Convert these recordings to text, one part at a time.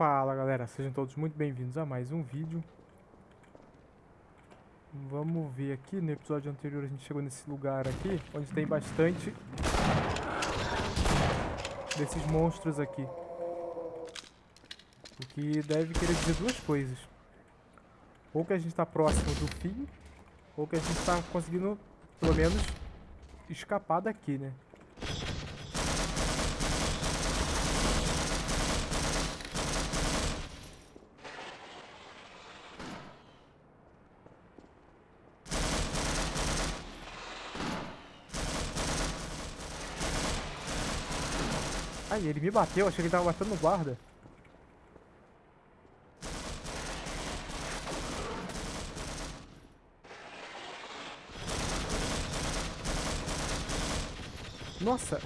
Fala galera, sejam todos muito bem-vindos a mais um vídeo. Vamos ver aqui, no episódio anterior a gente chegou nesse lugar aqui Onde tem bastante desses monstros aqui. O que deve querer dizer duas coisas. Ou que a gente está próximo do fim Ou que a gente está conseguindo, pelo menos, escapar daqui, né Ele me bateu, achei que ele tava batendo no guarda. Nossa!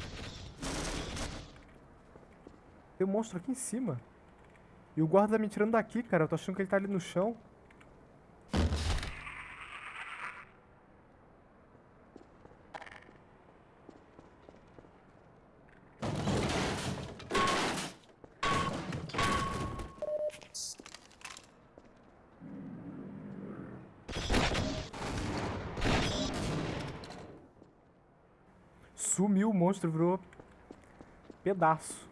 Tem um monstro aqui em cima. E o guarda tá me tirando daqui, cara. Eu tô achando que ele tá ali no chão. Sumiu o monstro, virou pedaço.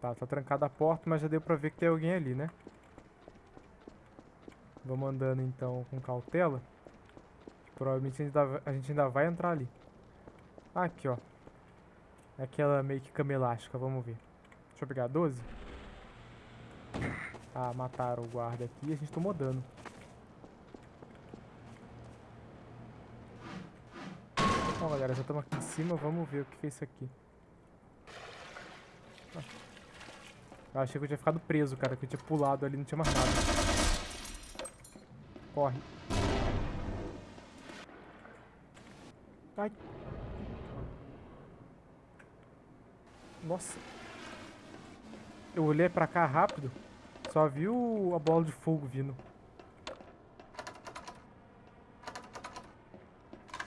Tá, tá trancada a porta, mas já deu pra ver que tem alguém ali, né? Vamos andando então com cautela. Provavelmente a gente ainda, vai entrar ali. Aqui, ó. Aquela meio que cama elástica, vamos ver. Deixa eu pegar 12. Ah, mataram o guarda aqui e a gente tomou dano. Bom, galera, já estamos aqui em cima, vamos ver o que é isso aqui. Eu achei que eu tinha ficado preso, cara, que eu tinha pulado ali, não tinha mais nada. Corre. Ai. Nossa. Eu olhei pra cá rápido. Só vi o, a bola de fogo vindo.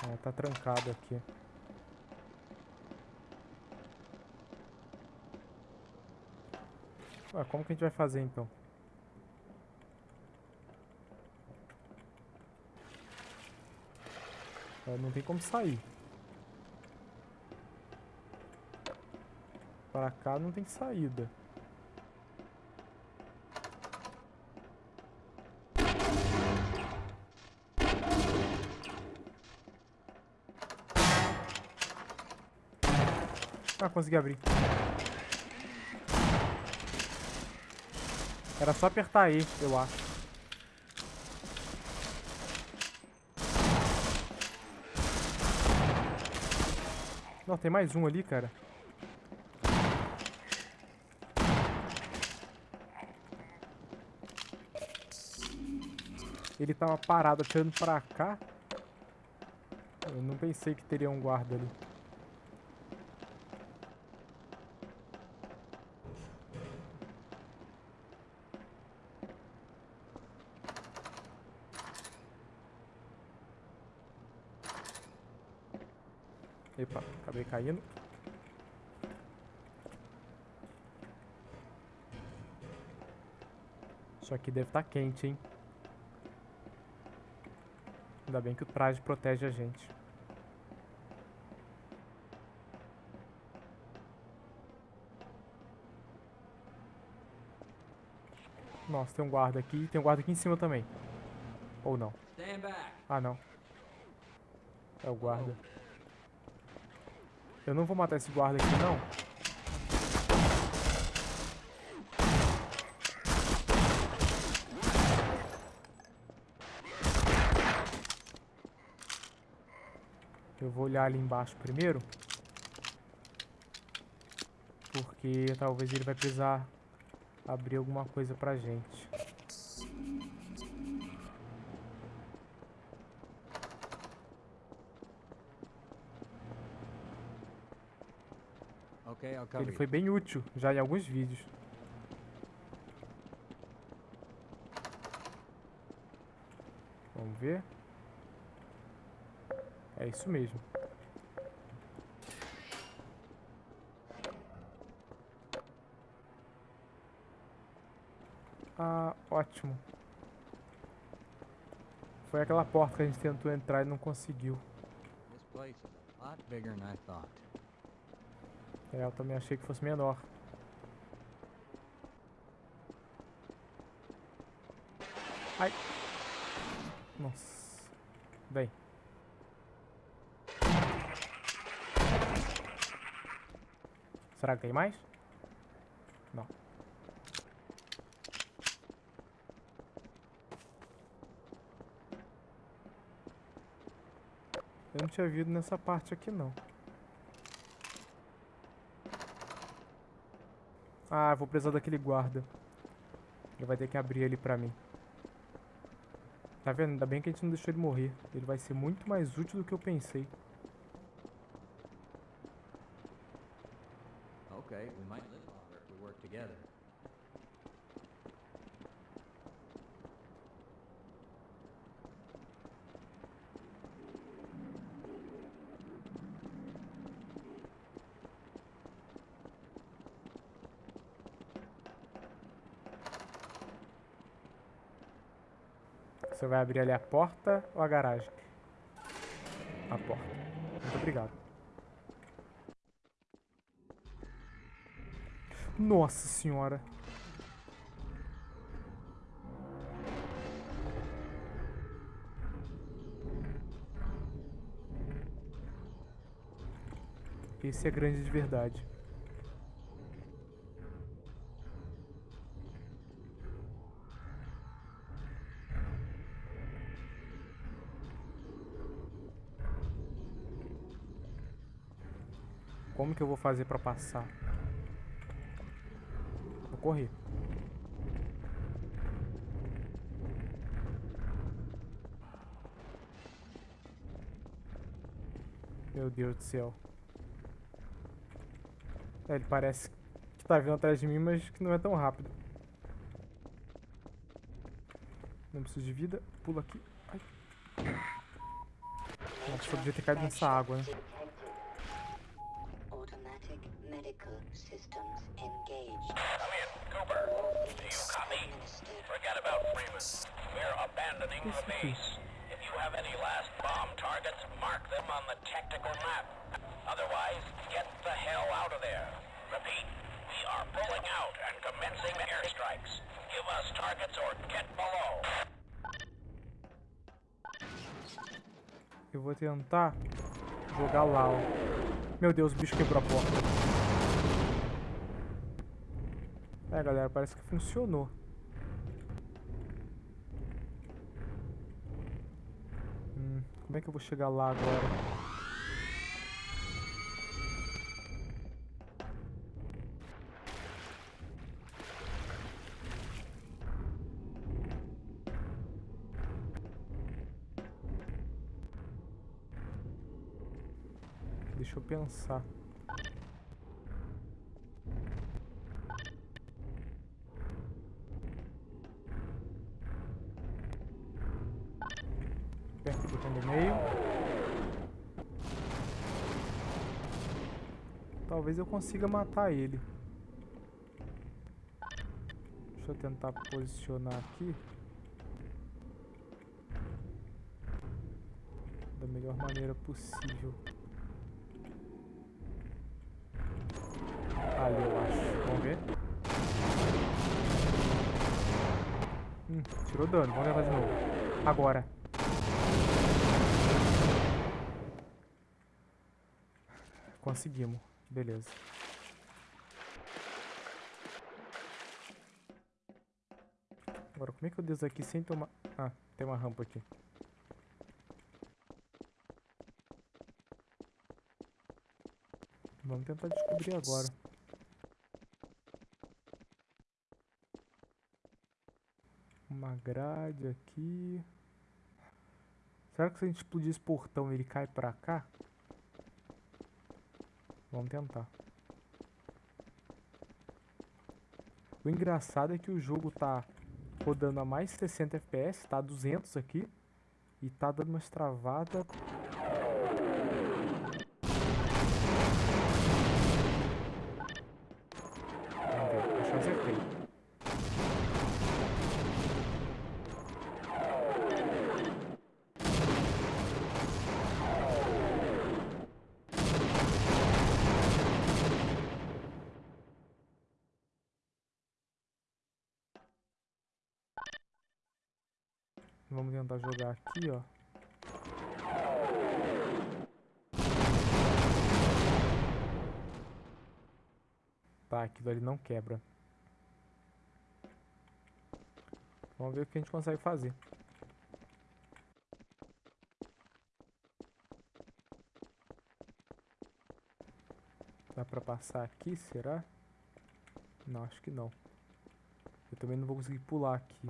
Ah, tá trancado aqui. Ué, como que a gente vai fazer então? É, não tem como sair. Pra cá não tem saída. Ah, consegui abrir. Era só apertar aí, eu acho. Não, tem mais um ali, cara. Ele tava parado atirando pra cá. Eu não pensei que teria um guarda ali. Epa, acabei caindo. Isso aqui deve estar tá quente, hein? Ainda bem que o traje protege a gente. Nossa, tem um guarda aqui. Tem um guarda aqui em cima também. Ou não. Ah, não. É o guarda. Eu não vou matar esse guarda aqui, não. Eu vou olhar ali embaixo primeiro. Porque talvez ele vai precisar abrir alguma coisa pra gente. Ele foi bem útil já em alguns vídeos. Vamos ver. É isso mesmo. Ah, ótimo. Foi aquela porta que a gente tentou entrar e não conseguiu. This place is a lot bigger than I thought. É, eu também achei que fosse menor. Ai. Nossa. Vem. Será que tem mais? Não. Eu não tinha vindo nessa parte aqui não. Ah, vou precisar daquele guarda. Ele vai ter que abrir ele pra mim. Tá vendo? Ainda bem que a gente não deixou ele morrer. Ele vai ser muito mais útil do que eu pensei. We might live longer if we work together. Você vai abrir ali a porta ou a garagem? A porta. Muito obrigado. Nossa senhora. Esse é grande de verdade. Como que eu vou fazer pra passar? Correr. Meu Deus do céu. É, ele parece que tá vindo atrás de mim, mas que não é tão rápido. Não preciso de vida. Pula aqui. Ai. Nossa, eu devia ter caído nessa água, né? Medical systems engaged. Come in, Cooper. Do you copy? Forget about Freeman. We're abandoning the base. If you have any last bomb targets, mark them on the tactical map. Otherwise, get the hell out of there. Repeat, we are pulling out and commencing airstrikes. Give us targets or get below. Eu vou tentar jogar lá, ó. Meu Deus, o bicho quebrou a porta. É, galera, parece que funcionou. Hum, como é que eu vou chegar lá agora? Deixa eu pensar. Aperta o botão do meio. Talvez eu consiga matar ele. Deixa eu tentar posicionar aqui. Da melhor maneira possível. Ali, eu acho. Vamos ver. Hum, tirou dano. Vamos tentar de novo. Agora. Conseguimos. Beleza. Agora, como é que eu desço aqui sem tomar... Ah, tem uma rampa aqui. Vamos tentar descobrir agora. Uma grade aqui. Será que se a gente explodir esse portão ele cai pra cá? Vamos tentar. O engraçado é que o jogo tá rodando a mais 60 FPS, tá a 200 aqui. E tá dando umas travadas. Vamos ver, acho que eu acertei. Vamos tentar jogar aqui, ó. Tá, aquilo ali não quebra. Vamos ver o que a gente consegue fazer. Dá pra passar aqui, será? Não, acho que não. Eu também não vou conseguir pular aqui.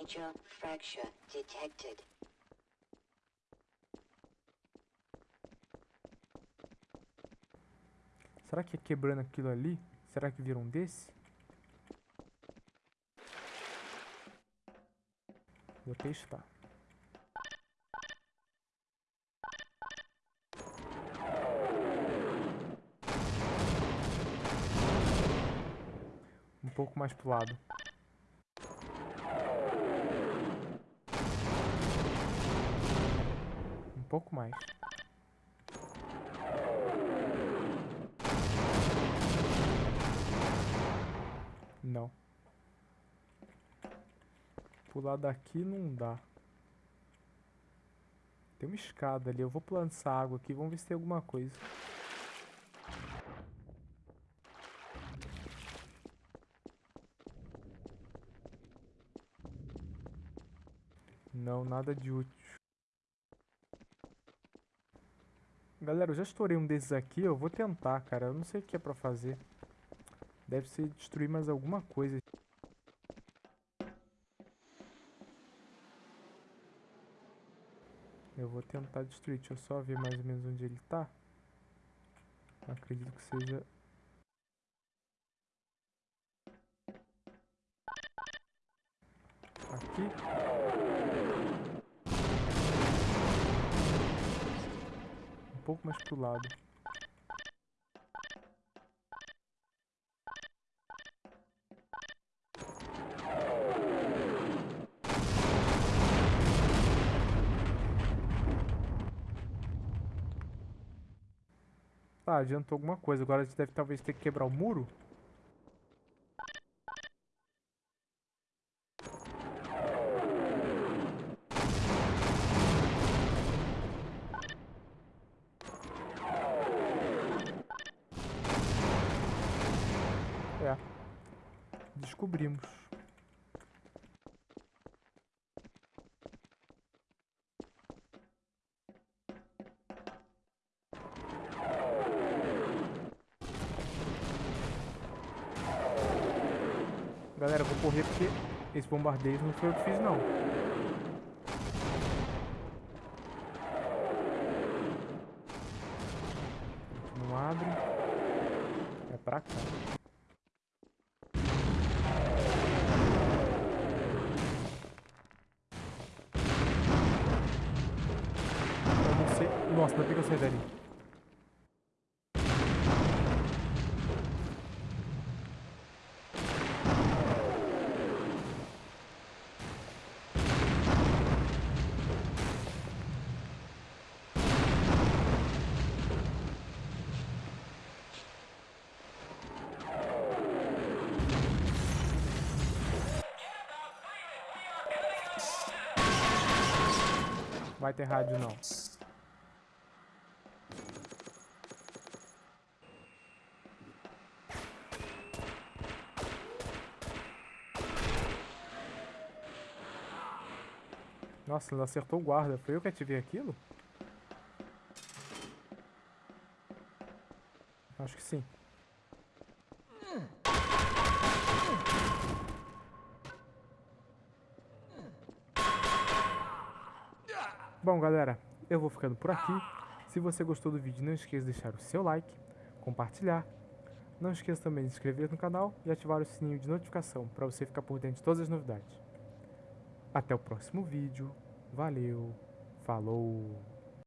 Major fracture detected. Será que é quebrando aquilo ali? Será que vira um desse? Vou testar. Um pouco mais pro lado. Pouco mais. Não. Pular daqui não dá. Tem uma escada ali. Eu vou essa água aqui. Vamos ver se tem alguma coisa. Não, nada de útil. Galera, eu já estourei um desses aqui. Eu vou tentar, cara. Eu não sei o que é pra fazer. Deve ser destruir mais alguma coisa. Eu vou tentar destruir. Deixa eu só ver mais ou menos onde ele tá. Acredito que seja... pouco mais pro lado. Tá, adiantou alguma coisa. Agora a gente deve talvez ter que quebrar o muro. É. Descobrimos. Galera, vou correr porque esse bombardeio não foi eu que fiz, não. Não abre. É pra cá. Eu não sei. Nossa, bem que eu saí dali. Vai ter rádio não. Nossa, ele acertou o guarda. Foi eu que ativei aquilo? Acho que sim. Bom, galera, eu vou ficando por aqui. Se você gostou do vídeo, não esqueça de deixar o seu like, compartilhar. Não esqueça também de se inscrever no canal e ativar o sininho de notificação para você ficar por dentro de todas as novidades. Até o próximo vídeo. Valeu. Falou.